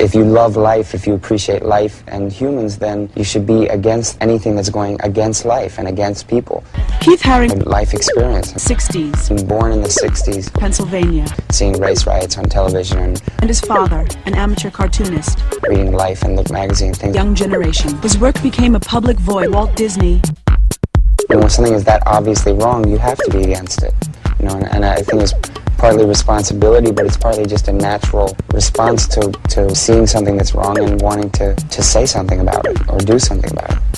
If you love life, if you appreciate life and humans, then you should be against anything that's going against life and against people. Keith Haring, life experience. 60s, Being born in the 60s, Pennsylvania, seeing race riots on television and and his father, an amateur cartoonist. reading Life and Look magazine, things. Young generation. His work became a public voice. Walt Disney, And when something is that obviously wrong, you have to be against it. You know, and, and I think it's partly responsibility, but it's partly just a natural response to, to seeing something that's wrong and wanting to, to say something about it or do something about it.